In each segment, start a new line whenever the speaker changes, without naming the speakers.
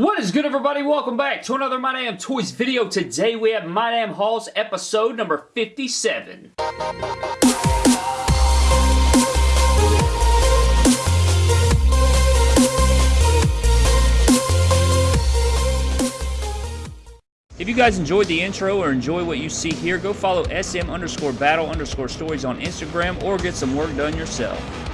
What is good everybody? Welcome back to another My Damn Toys video. Today we have My Damn Hauls episode number 57. If you guys enjoyed the intro or enjoy what you see here, go follow SM underscore battle underscore stories on Instagram or get some work done yourself.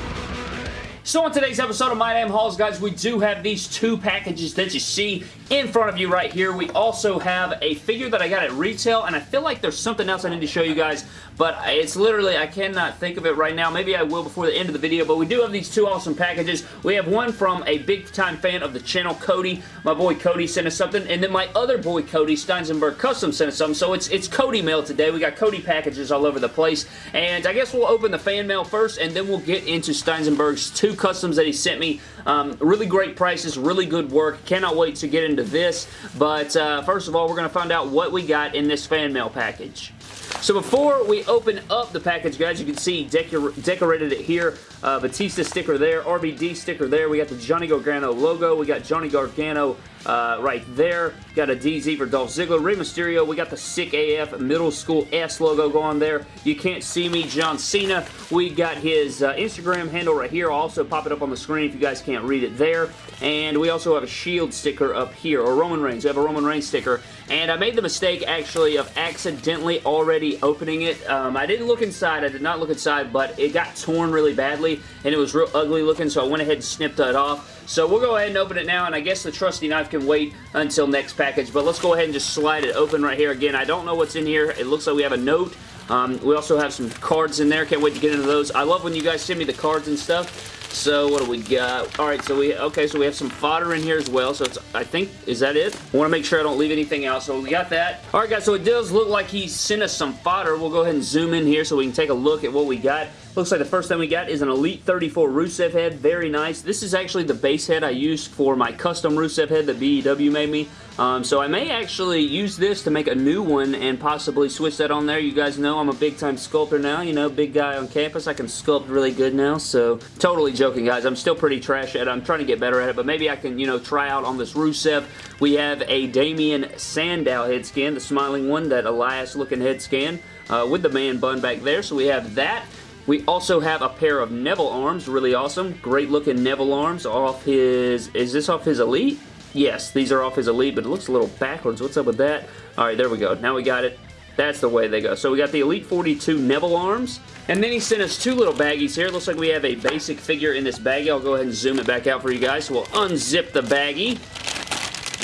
So on today's episode of My Damn Hauls, guys, we do have these two packages that you see in front of you right here. We also have a figure that I got at retail, and I feel like there's something else I need to show you guys, but it's literally, I cannot think of it right now. Maybe I will before the end of the video, but we do have these two awesome packages. We have one from a big-time fan of the channel, Cody. My boy Cody sent us something, and then my other boy Cody, Steinsenberg Custom, sent us something, so it's, it's Cody mail today. We got Cody packages all over the place, and I guess we'll open the fan mail first, and then we'll get into Steinsenberg's two customs that he sent me. Um, really great prices, really good work. Cannot wait to get into this. But uh, first of all, we're going to find out what we got in this fan mail package. So before we open up the package, guys, you can see decor decorated it here. Uh, Batista sticker there, RVD sticker there. We got the Johnny Gargano logo. We got Johnny Gargano uh, right there. Got a DZ for Dolph Ziggler. Rey Mysterio. We got the Sick AF Middle School S logo going there. You can't see me, John Cena. We got his uh, Instagram handle right here. I'll also pop it up on the screen if you guys can't read it there. And we also have a Shield sticker up here, or Roman Reigns. We have a Roman Reigns sticker. And I made the mistake, actually, of accidentally already opening it. Um, I didn't look inside. I did not look inside, but it got torn really badly, and it was real ugly looking, so I went ahead and snipped that off. So we'll go ahead and open it now, and I guess the trusty knife can wait until next package, but let's go ahead and just slide it open right here. Again, I don't know what's in here. It looks like we have a note. Um, we also have some cards in there. Can't wait to get into those. I love when you guys send me the cards and stuff. So what do we got? All right, so we okay, so we have some fodder in here as well. So it's I think is that it? I want to make sure I don't leave anything out. So we got that. All right, guys. So it does look like he sent us some fodder. We'll go ahead and zoom in here so we can take a look at what we got. Looks like the first thing we got is an Elite 34 Rusev head. Very nice. This is actually the base head I used for my custom Rusev head that BEW made me. Um, so I may actually use this to make a new one and possibly switch that on there. You guys know I'm a big time sculptor now, you know, big guy on campus. I can sculpt really good now, so totally joking guys. I'm still pretty trash at it. I'm trying to get better at it, but maybe I can, you know, try out on this Rusev. We have a Damien Sandow head scan, the smiling one, that Elias looking head scan uh, with the man bun back there. So we have that. We also have a pair of Neville arms, really awesome. Great looking Neville arms off his, is this off his Elite? Yes, these are off his Elite, but it looks a little backwards. What's up with that? Alright, there we go. Now we got it. That's the way they go. So we got the Elite 42 Neville arms. And then he sent us two little baggies here. Looks like we have a basic figure in this baggie. I'll go ahead and zoom it back out for you guys. So we'll unzip the baggie.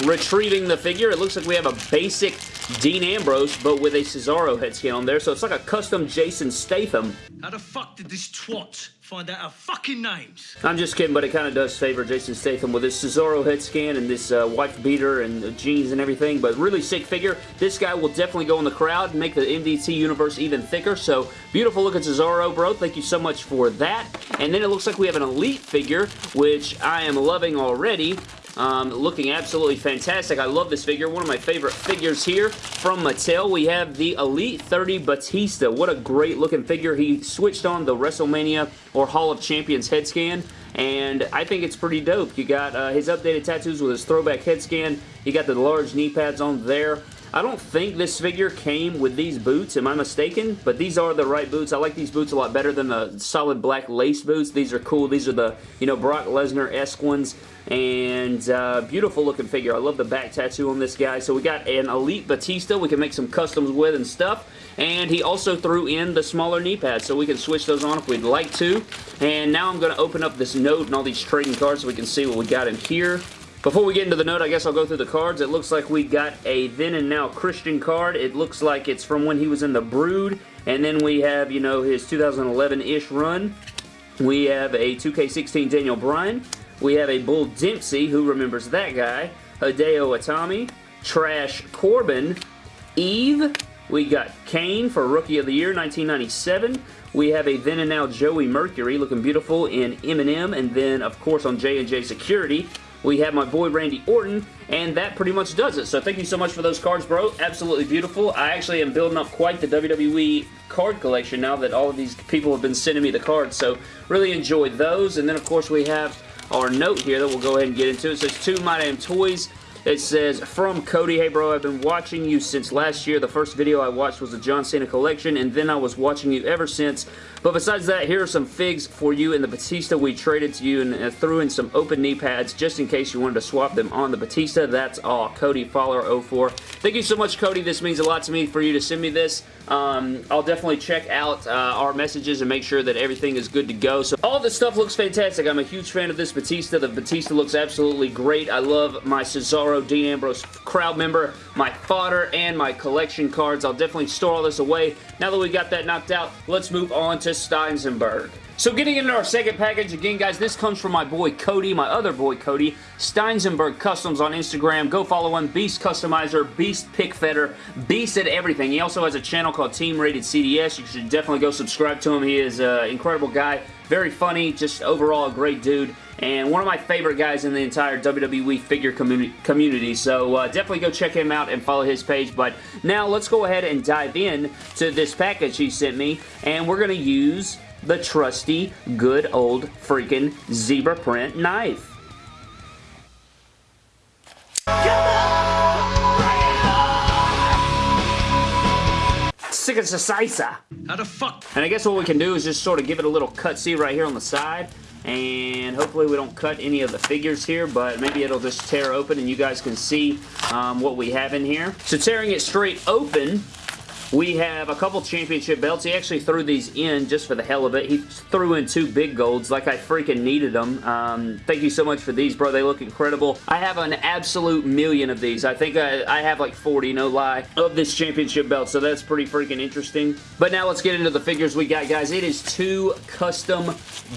Retrieving the figure. It looks like we have a basic Dean Ambrose, but with a Cesaro head scan on there. So it's like a custom Jason Statham.
How the fuck did this twat find out our fucking names?
I'm just kidding, but it kind of does favor Jason Statham with his Cesaro head scan and this uh, wife beater and jeans and everything, but really sick figure. This guy will definitely go in the crowd and make the MDT universe even thicker, so beautiful looking Cesaro, bro. Thank you so much for that. And then it looks like we have an Elite figure, which I am loving already. Um, looking absolutely fantastic. I love this figure. One of my favorite figures here from Mattel. We have the Elite 30 Batista. What a great looking figure. He switched on the WrestleMania or Hall of Champions head scan and I think it's pretty dope. You got uh, his updated tattoos with his throwback head scan. You got the large knee pads on there. I don't think this figure came with these boots. Am I mistaken? But these are the right boots. I like these boots a lot better than the solid black lace boots. These are cool. These are the, you know, Brock Lesnar-esque ones. And uh, beautiful looking figure. I love the back tattoo on this guy. So we got an Elite Batista we can make some customs with and stuff. And he also threw in the smaller knee pads, so we can switch those on if we'd like to. And now I'm going to open up this note and all these trading cards so we can see what we got in here. Before we get into the note, I guess I'll go through the cards. It looks like we got a then and now Christian card. It looks like it's from when he was in the Brood. And then we have, you know, his 2011-ish run. We have a 2K16 Daniel Bryan. We have a Bull Dempsey, who remembers that guy. Hideo Itami. Trash Corbin. Eve. We got Kane for Rookie of the Year 1997. We have a then and now Joey Mercury looking beautiful in MNM. And then, of course, on J&J Security, we have my boy Randy Orton, and that pretty much does it. So thank you so much for those cards, bro. Absolutely beautiful. I actually am building up quite the WWE card collection now that all of these people have been sending me the cards, so really enjoy those. And then, of course, we have our note here that we'll go ahead and get into. It says, to My Damn Toys, It says, from Cody, hey bro, I've been watching you since last year. The first video I watched was the John Cena collection, and then I was watching you ever since. But besides that, here are some figs for you in the Batista we traded to you and uh, threw in some open knee pads just in case you wanted to swap them on the Batista. That's all. Cody Fowler 04. Thank you so much, Cody. This means a lot to me for you to send me this. Um, I'll definitely check out uh, our messages and make sure that everything is good to go. So all this stuff looks fantastic. I'm a huge fan of this Batista. The Batista looks absolutely great. I love my Cesaro Dean Ambrose crowd member, my fodder, and my collection cards. I'll definitely store all this away. Now that we got that knocked out, let's move on to Steinsenberg. So getting into our second package, again guys, this comes from my boy Cody, my other boy Cody, Steinsenberg Customs on Instagram. Go follow him, Beast Customizer, Beast Pick Fetter, Beast at everything. He also has a channel called Team Rated CDS. You should definitely go subscribe to him. He is an incredible guy, very funny, just overall a great dude and one of my favorite guys in the entire WWE figure community. So uh, definitely go check him out and follow his page. But now let's go ahead and dive in to this package he sent me. And we're going to use the trusty, good old freaking zebra print knife. Sick of Sisa.
How the fuck?
And I guess what we can do is just sort of give it a little cut see right here on the side and hopefully we don't cut any of the figures here but maybe it'll just tear open and you guys can see um, what we have in here. So tearing it straight open we have a couple championship belts. He actually threw these in just for the hell of it. He threw in two big golds like I freaking needed them. Um, thank you so much for these, bro. They look incredible. I have an absolute million of these. I think I, I have like 40, no lie, of this championship belt, so that's pretty freaking interesting. But now let's get into the figures we got, guys. It is two custom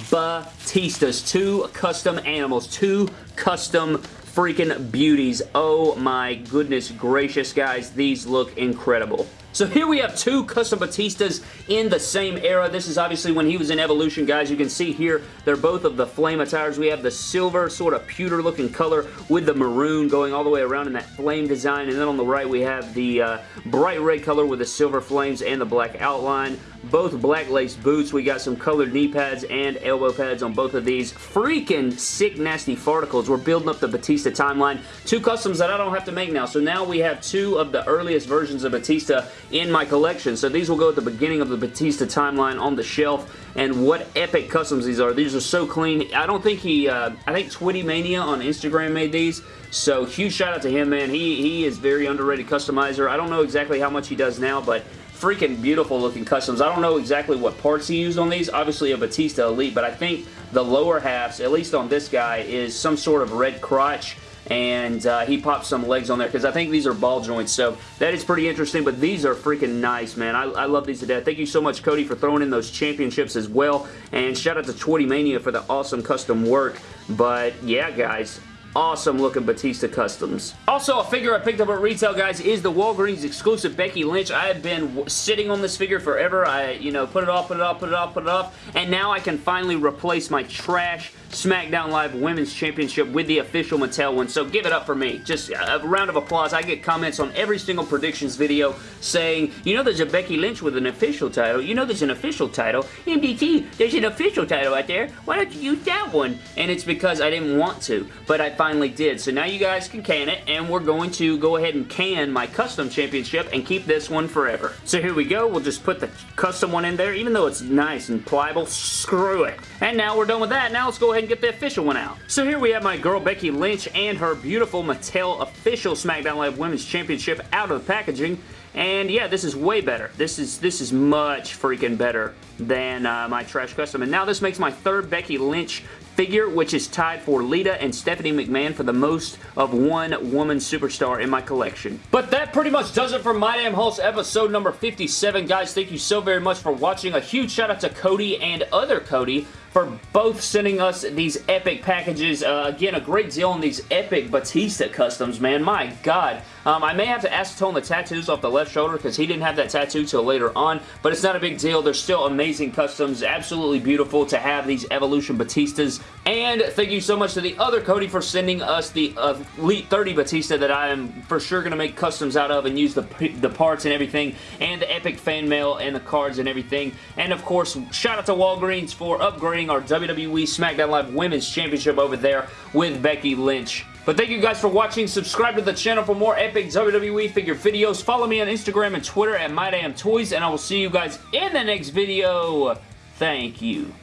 Batistas, two custom animals, two custom freaking beauties. Oh my goodness gracious, guys. These look incredible. So here we have two custom Batistas in the same era. This is obviously when he was in Evolution, guys. You can see here, they're both of the flame attires. We have the silver sort of pewter looking color with the maroon going all the way around in that flame design. And then on the right, we have the uh, bright red color with the silver flames and the black outline both black lace boots. We got some colored knee pads and elbow pads on both of these. Freaking sick, nasty farticles. We're building up the Batista timeline. Two customs that I don't have to make now. So now we have two of the earliest versions of Batista in my collection. So these will go at the beginning of the Batista timeline on the shelf. And what epic customs these are. These are so clean. I don't think he, uh, I think Twitty Mania on Instagram made these. So huge shout out to him, man. He, he is very underrated customizer. I don't know exactly how much he does now, but freaking beautiful looking customs. I don't know exactly what parts he used on these. Obviously a Batista Elite, but I think the lower halves, at least on this guy, is some sort of red crotch and uh, he popped some legs on there because I think these are ball joints, so that is pretty interesting, but these are freaking nice, man. I, I, love these to death. Thank you so much, Cody, for throwing in those championships as well, and shout out to Twitty Mania for the awesome custom work, but yeah, guys, awesome looking Batista Customs. Also, a figure I picked up at retail, guys, is the Walgreens exclusive Becky Lynch. I have been sitting on this figure forever. I, you know, put it off, put it off, put it off, put it off, and now I can finally replace my trash SmackDown Live Women's Championship with the official Mattel one, so give it up for me. Just uh, a round of applause. I get comments on every single predictions video saying, you know there's a Becky Lynch with an official title, you know there's an official title, MDT, there's an official title out there, why don't you use that one? And it's because I didn't want to, but I finally did. So now you guys can can it, and we're going to go ahead and can my custom championship and keep this one forever. So here we go. We'll just put the custom one in there, even though it's nice and pliable. Screw it. And now we're done with that. Now let's go ahead and get the official one out. So here we have my girl Becky Lynch and her beautiful Mattel official SmackDown Live Women's Championship out of the packaging. And yeah, this is way better. This is this is much freaking better than uh, my Trash Custom. And now this makes my third Becky Lynch figure, which is tied for Lita and Stephanie McMahon for the most of one woman superstar in my collection. But that pretty much does it for My Damn Hauls episode number 57. Guys, thank you so very much for watching. A huge shout out to Cody and other Cody for both sending us these epic packages. Uh, again, a great deal on these epic Batista customs, man. My God. Um, I may have to acetone the tattoos off the left shoulder because he didn't have that tattoo till later on, but it's not a big deal. They're still amazing customs. Absolutely beautiful to have these Evolution Batistas. And thank you so much to the other Cody for sending us the Elite 30 Batista that I am for sure going to make customs out of and use the, the parts and everything, and the epic fan mail and the cards and everything. And of course, shout out to Walgreens for upgrading our WWE SmackDown Live Women's Championship over there with Becky Lynch But thank you guys for watching. Subscribe to the channel for more epic WWE figure videos. Follow me on Instagram and Twitter at MyDamnToys, and I will see you guys in the next video. Thank you.